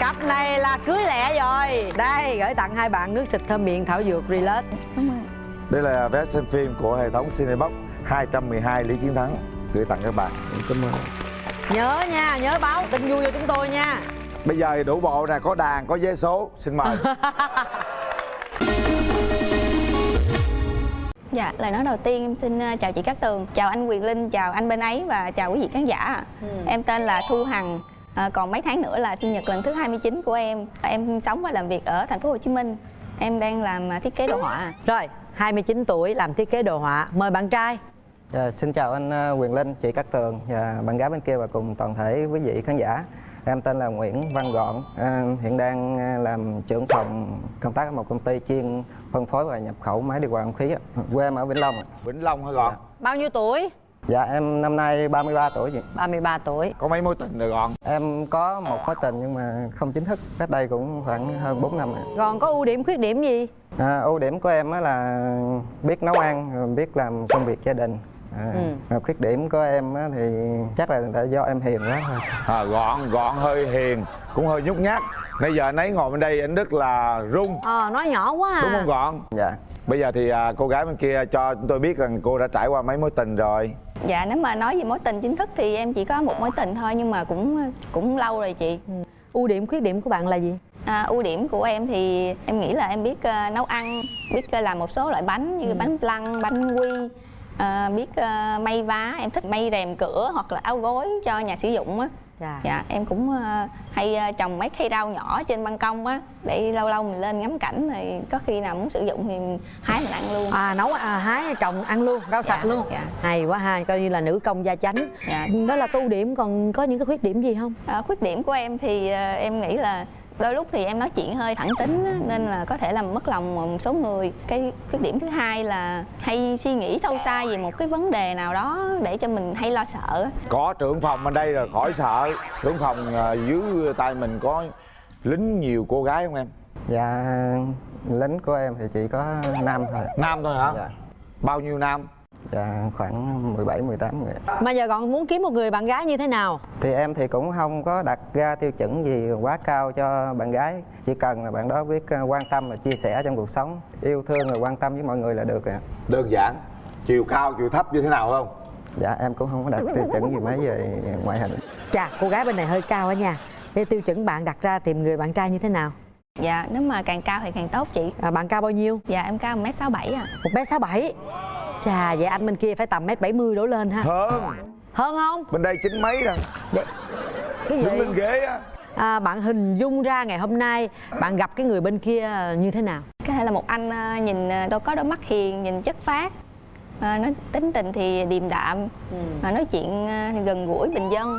Cặp này là cưới lẹ rồi. Đây gửi tặng hai bạn nước xịt thơm miệng thảo dược relax. Cảm ơn đây là vé xem phim của hệ thống Cinebox 212 Lý Chiến Thắng. Gửi tặng các bạn. Cảm ơn. Nhớ nha nhớ báo tin vui cho chúng tôi nha. Bây giờ thì đủ bộ nè có đàn có vé số. Xin mời <laughs> Dạ, lời nói đầu tiên em xin ờ, chào chị Cát Tường, chào anh Quyền Linh, chào anh bên ấy và chào quý vị khán giả. ạ. Em tên là Thu Hằng, Ờ, còn mấy tháng nữa là sinh nhật lần thứ 29 của em. Em sống và làm việc ở thành phố Hồ Chí Minh. Em đang làm ờ, thiết kế đồ họa. rồi 29 tuổi làm thiết kế đồ họa mời bạn trai Dạ, xin chào anh Quyền Linh, chị Cát Tường và bạn gái bên kia và cùng toàn thể quý vị khán giả. Em tên là Nguyễn Văn Gọn, à, hiện đang à, làm trưởng phòng công tác ở một công ty chuyên phân phối và nhập khẩu máy điều hòa không khí. ạ. Quê em ở Vĩnh Long. ạ. Vĩnh Long hả Gọn? bao nhiêu tuổi Dạ, em năm nay 33 tuổi chị. 33 tuổi Có mấy mối tình rồi Gọn? Em có một mối tình nhưng mà không chính thức, cách đây cũng khoảng hơn 4 năm. ạ. còn có ưu điểm khuyết điểm gì À, ưu điểm của em á là biết nấu ăn, biết làm công việc gia đình. À, Ừ. và khuyết điểm của em á thì chắc là tại do em hiền quá thôi. à, gọn gọn hơi hiền cũng hơi nhút nhát. Nãy giờ anh ấy ngồi bên đây anh rất là rung ờ nói nhỏ quá à. Đúng không gọn? Dạ. Bây giờ thì à, cô gái bên kia cho chúng tôi biết rằng cô đã trải qua mấy mối tình rồi. Dạ nếu mà nói về mối tình chính thức thì em chỉ có một mối tình thôi nhưng mà cũng cũng lâu rồi chị. Ưu điểm khuyết điểm của bạn là gì? À, ưu điểm của em thì em nghĩ là em biết ờ, nấu ăn, biết ờ, làm một số loại bánh như bánh flan, bánh quy, ờ, biết ờ, may vá, em thích may rèm cửa hoặc là áo gối cho nhà sử dụng á. Dạ. Dạ, em cũng ờ, hay trồng mấy cây rau nhỏ trên ban công á để lâu lâu mình lên ngắm cảnh rồi có khi nào muốn sử dụng thì mình hái mình ăn luôn. à nấu à, hái trồng ăn luôn rau Dạ, sạch luôn dạ. hay quá ha coi như là nữ công gia chánh Dạ. đó là ưu điểm còn có những cái khuyết điểm gì không À, khuyết điểm của em thì ờ, em nghĩ là đôi lúc thì em nói chuyện hơi thẳng tính á, nên là có thể làm mất lòng một số người. Cái khuyết điểm thứ hai là hay suy nghĩ sâu xa về một cái vấn đề nào đó để cho mình hay lo sợ có trưởng phòng bên đây rồi khỏi sợ. Trưởng phòng à, dưới tay mình có lính nhiều cô gái không em? Dạ lính của em thì chỉ có nam thôi nam thôi hả? Dạ, bao nhiêu nam dạ khoảng 17 18 người mà giờ còn muốn kiếm một người bạn gái như thế nào? Thì em thì cũng không có đặt ra tiêu chuẩn gì quá cao cho bạn gái. Chỉ cần là bạn đó biết ờ, quan tâm và chia sẻ trong cuộc sống Yêu thương và quan tâm với mọi người là được ạ. Đơn giản. Chiều cao chiều thấp như thế nào không? Dạ em cũng không có đặt tiêu chuẩn gì mấy về ngoại hình. Chà cô gái bên này hơi cao á nha. Thế tiêu chuẩn bạn đặt ra tìm người bạn trai như thế nào? Dạ nếu mà càng cao thì càng tốt chị. à, bạn cao bao nhiêu? Dạ em cao 1m67 à. một m sáu bảy chà vậy anh bên kia phải tầm mét bảy mươi đổ lên ha. Hơn. Hơn không? Bên đây chín mấy rồi cái gì? đứng lên ghế á. À, bạn hình dung ra ngày hôm nay bạn gặp cái người bên kia như thế nào? Có thể là một anh ờ, nhìn ờ, đâu có đôi mắt hiền, nhìn chất phác. Ờ, nói tính tình thì điềm đạm. Mà nói chuyện thì gần gũi bình dân.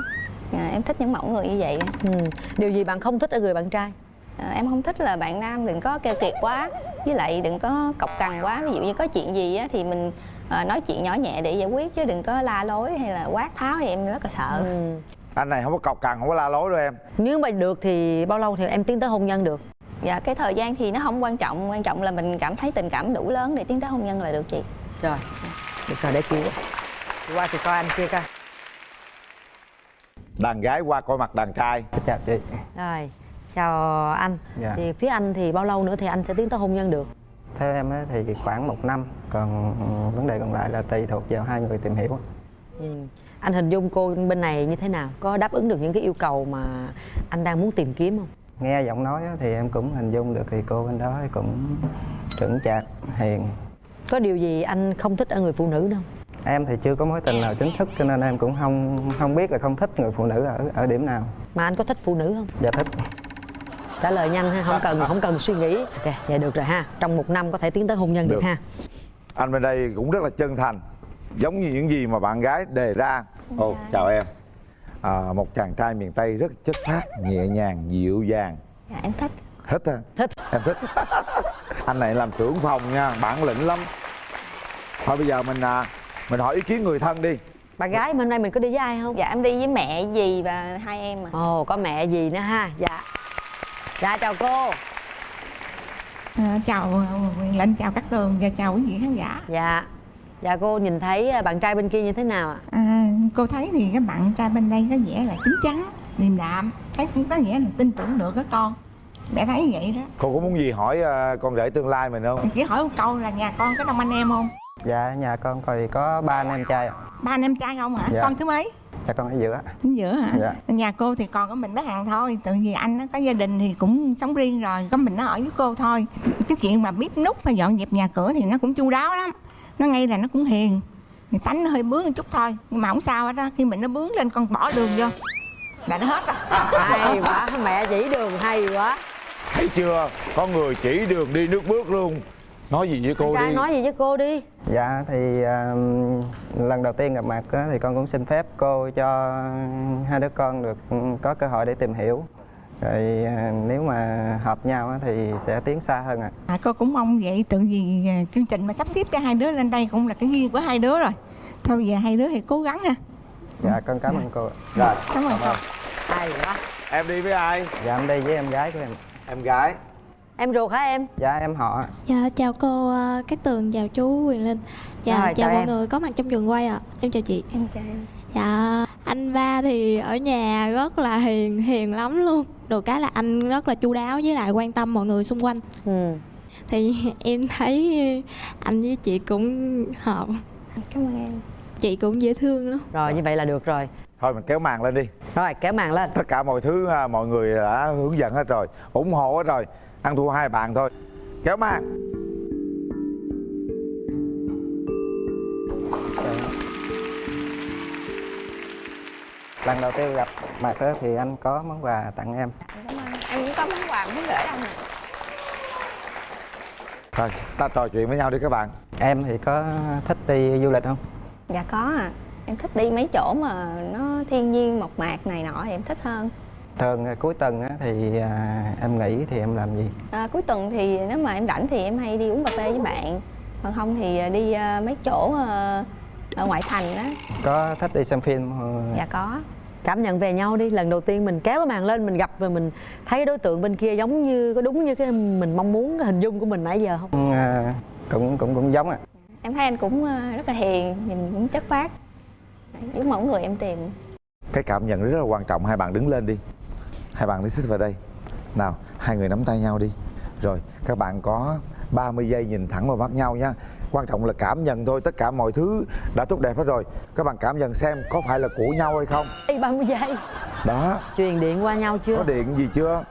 Dạ, em thích những mẫu người như vậy. Ừ. điều gì bạn không thích ở người bạn trai? Ờ, em không thích là bạn nam đừng có keo kiệt quá. Với lại đừng có cọc cằn quá. Ví dụ như có chuyện gì á, thì mình ờ, nói chuyện nhỏ nhẹ để giải quyết chứ đừng có la lối hay là quát tháo thì em rất là sợ. Ừ. anh này không có cọc cằn không có la lối đâu em. Nếu mà được thì bao lâu thì em tiến tới hôn nhân được? Dạ cái thời gian thì nó không quan trọng quan trọng là mình cảm thấy tình cảm đủ lớn để tiến tới hôn nhân là được chị. Rồi được rồi để chị qua. Chị coi anh kia coi. Đàn gái qua coi mặt đàn trai. Chào chị. Rồi chào anh. Dạ. thì phía anh thì bao lâu nữa thì anh sẽ tiến tới hôn nhân được Theo em thì khoảng một năm Còn ừ, vấn đề còn lại là tùy thuộc vào hai người tìm hiểu ừ. anh hình dung cô bên này như thế nào có đáp ứng được những cái yêu cầu mà anh đang muốn tìm kiếm không Nghe giọng nói thì em cũng hình dung được thì cô bên đó cũng chững chạc, hiền có điều gì anh không thích ở người phụ nữ đâu Em thì chưa có mối tình nào chính thức cho nên em cũng không không biết là không thích người phụ nữ ở ở điểm nào. mà anh có thích phụ nữ không Dạ thích. Trả lời nhanh ha không cần không cần suy nghĩ. Ok vậy được rồi ha. Trong một năm có thể tiến tới hôn nhân được, Được. ha. Anh bên đây cũng rất là chân thành giống như những gì mà bạn gái đề ra. Ồ chào em. À, một chàng trai miền tây rất chất phác nhẹ nhàng dịu dàng. Dạ em thích. Thích hả? Thích. Em thích. <laughs> Anh này làm trưởng phòng nha bản lĩnh lắm. Thôi bây giờ mình à, mình hỏi ý kiến người thân đi. Bạn gái mà hôm nay mình có đi với ai không? Dạ em đi với mẹ dì và hai em à. Ồ có mẹ gì nữa ha. Dạ dạ chào cô À, chào Quyền Linh, chào các tường và chào quý vị khán giả. dạ dạ cô nhìn thấy à, bạn trai bên kia như thế nào ạ À, cô thấy thì các bạn trai bên đây có vẻ là chín chắn, điềm đạm, thấy cũng có nghĩa là tin tưởng được các con. Mẹ thấy vậy đó. cô có muốn gì hỏi à, con rể tương lai mình không Chỉ hỏi một câu là nhà con có đông anh em không? Dạ nhà con thì có ba anh em trai ạ. Ba anh em trai không hả? Dạ. Con thứ mấy? Dạ con ở giữa. Ở giữa hả? Dạ. Nhà cô thì còn có mình bé Hằng thôi. Tự vì anh nó có gia đình thì cũng sống riêng rồi Có mình nó ở với cô thôi. Cái chuyện mà bếp nút và dọn dẹp nhà cửa thì nó cũng chu đáo lắm. Nó ngay là nó cũng hiền. Thì tánh nó hơi bướng một chút thôi Nhưng mà không sao hết á. Khi mình nó bướng lên con bỏ đường vô. Là nó hết rồi. Hay quá mẹ chỉ đường hay quá. Thấy chưa? Có người chỉ đường đi nước bước luôn nói gì với cô trai đi nói gì với cô đi Dạ thì à, lần đầu tiên gặp mặt á, thì con cũng xin phép cô cho hai đứa con được ừ, có cơ hội để tìm hiểu. Rồi à, nếu mà hợp nhau á, thì sẽ tiến xa hơn ạ. à, Cô cũng mong vậy Tự vì à, chương trình mà sắp xếp cho hai đứa lên đây Cũng là cái duyên của hai đứa rồi Thôi giờ hai đứa thì cố gắng ha Dạ con cảm ơn cô. ạ. rồi Cảm ơn cô hay quá em đi với ai Dạ em đi với em gái của em. em gái em ruột hả em? Dạ em họ. Dạ chào cô ờ, Cát Tường, chào chú Quyền Linh. Dạ Rồi, chào, chào mọi em. người có mặt trong trường quay ạ. Em chào chị. Em chào em. Dạ anh ba thì ở nhà rất là hiền, hiền lắm luôn. Được cái là anh rất là chu đáo với lại quan tâm mọi người xung quanh. Ừ. Thì <laughs> em thấy anh với chị cũng hợp. Cảm ơn em. Chị cũng dễ thương lắm. Rồi như vậy là được rồi. Thôi mình kéo màn lên đi. Rồi kéo màn lên. Tất cả mọi thứ à, mọi người đã hướng dẫn hết rồi. ủng hộ hết rồi ăn thua hai bạn thôi. Kéo màn lần đầu tiên gặp mặt á, thì anh có món quà tặng em. Em cũng có món quà muốn gửi anh thôi ta trò chuyện với nhau đi các bạn. Em thì có thích đi du lịch không? Dạ có à em thích đi mấy chỗ mà nó thiên nhiên mộc mạc này nọ thì em thích hơn thường à, cuối tuần á, thì à, em nghỉ thì em làm gì? À, cuối tuần thì nếu mà em rảnh thì em hay đi uống cà phê với bạn. Còn không thì đi à, mấy chỗ à, ở ngoại thành á có thích đi xem phim không? dạ có. Cảm nhận về nhau đi. Lần đầu tiên mình kéo cái màn lên mình gặp và mình thấy đối tượng bên kia giống như có đúng như cái mình mong muốn cái hình dung của mình nãy giờ không? À, cũng cũng cũng giống ạ. Em thấy anh cũng à, rất là hiền nhìn cũng chất phác. Giống mẫu người em tìm. Cái cảm nhận rất là quan trọng hai bạn đứng lên đi hai bạn đi xích vào đây. Nào hai người nắm tay nhau đi. Rồi các bạn có 30 giây nhìn thẳng vào mắt nhau nha. Quan trọng là cảm nhận thôi tất cả mọi thứ đã tốt đẹp hết rồi. Các bạn cảm nhận xem có phải là của nhau hay không. Ê, 30 giây. Đó. Truyền điện qua nhau chưa? Có điện gì chưa?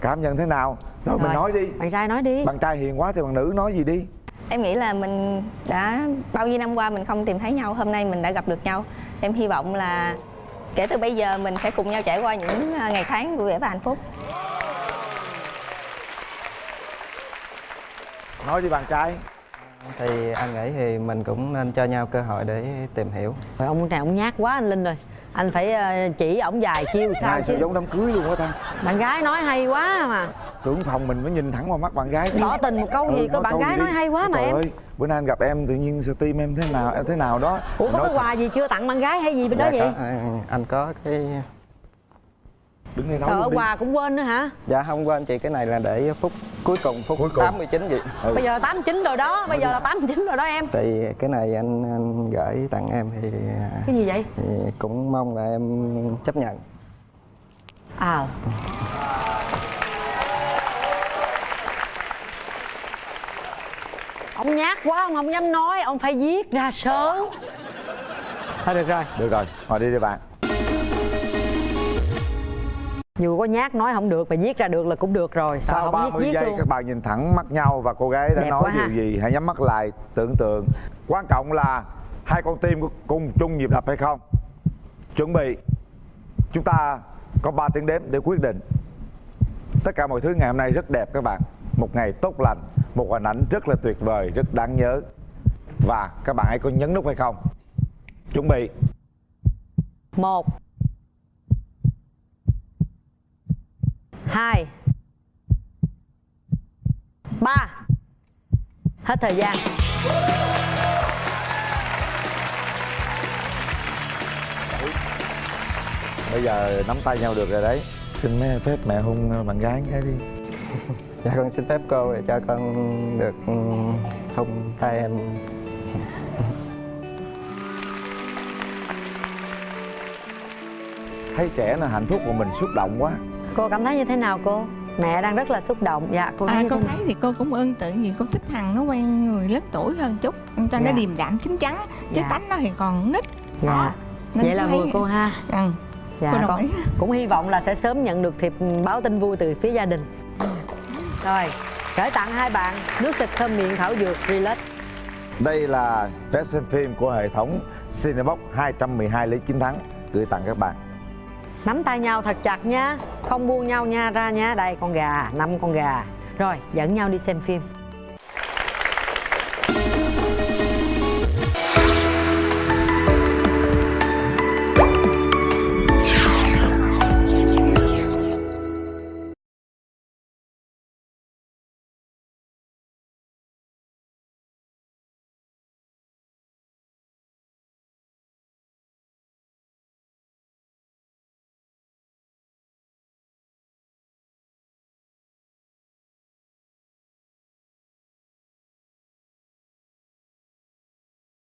Cảm nhận thế nào? Rồi, mình Rồi. nói đi. Bạn trai nói đi. Bạn trai hiền quá thì bạn nữ nói gì đi? Em nghĩ là mình đã bao nhiêu năm qua mình không tìm thấy nhau hôm nay mình đã gặp được nhau. Em hy vọng là kể từ bây giờ mình sẽ cùng nhau trải qua những à, ngày tháng vui vẻ và hạnh phúc. Nói đi bạn trai. Thì anh nghĩ thì mình cũng nên cho nhau cơ hội để tìm hiểu. Rồi ông này ông nhát quá anh linh rồi anh phải ờ, chỉ ổng vài chiêu sao Này sao chứ giống đám cưới luôn á ta? Bạn gái nói hay quá mà. Trưởng phòng mình mới nhìn thẳng vào mắt bạn gái chứ. tỏ tình một câu gì có bạn gái nói hay quá mà Trời em. ơi, bữa nay anh gặp em tự nhiên sao tim em thế nào em thế nào đó. Ủa có cái quà gì chưa tặng bạn gái hay gì bên đó Dạ, vậy? có, à, anh có cái đứng đây nói Trời ơi quà cũng quên nữa hả? Dạ không quên. Chị cái này là để phút cuối cùng phút Cuối cùng. 89 vậy Ừ. bây giờ 89 rồi đó bây giờ là 89 rồi đó em. Thì cái này anh, anh gửi tặng em thì, cái gì vậy? thì cũng mong là em chấp nhận. À. Ông nhát quá ông không dám nói ông phải viết ra sớm. Thôi được rồi. Được rồi ngồi đi đi bạn dù có nhát nói không được mà viết ra được là cũng được rồi. Sau 30 viết giây luôn. các bạn nhìn thẳng mắt nhau và cô gái đã Đẹp nói điều ha. gì? Hãy nhắm mắt lại tưởng tượng. Quan trọng là hai con tim có cùng chung nhịp đập hay không? Chuẩn bị. Chúng ta có 3 tiếng đếm để quyết định. Tất cả mọi thứ ngày hôm nay rất đẹp các bạn. Một ngày tốt lành một hình ảnh rất là tuyệt vời rất đáng nhớ. Và các bạn hãy có nhấn nút hay không? Chuẩn bị. Một hai. Ba. Hết thời gian. Bây giờ nắm tay nhau được rồi đấy. Xin mấy phép mẹ hôn bạn gái cái đi. Dạ con xin phép cô để cho con được ừ, hôn tay em. Thấy trẻ là hạnh phúc mà mình xúc động quá cô cảm thấy như thế nào cô? Mẹ đang rất là xúc động. Dạ cô thấy À, cô nào? thấy thì cô cũng ơn tự vì cô thích thằng nó quen người lớn tuổi hơn chút. Cho nó Dạ. điềm đạm chín chắn chứ Dạ. tánh nó thì còn nít. Dạ. Nên vậy là thấy- vừa cô ha. Ừ. dạ Cô con cũng hy vọng là sẽ sớm nhận được thiệp báo tin vui từ phía gia đình. Rồi gửi tặng hai bạn nước xịt thơm miệng thảo dược relax. Đây là vé xem phim của hệ thống Cinebox 212 lý chiến thắng. Gửi tặng các bạn nắm tay nhau thật chặt nha không buông nhau nha, ra nha đây, con gà. Năm con gà. Rồi, dẫn nhau đi xem phim.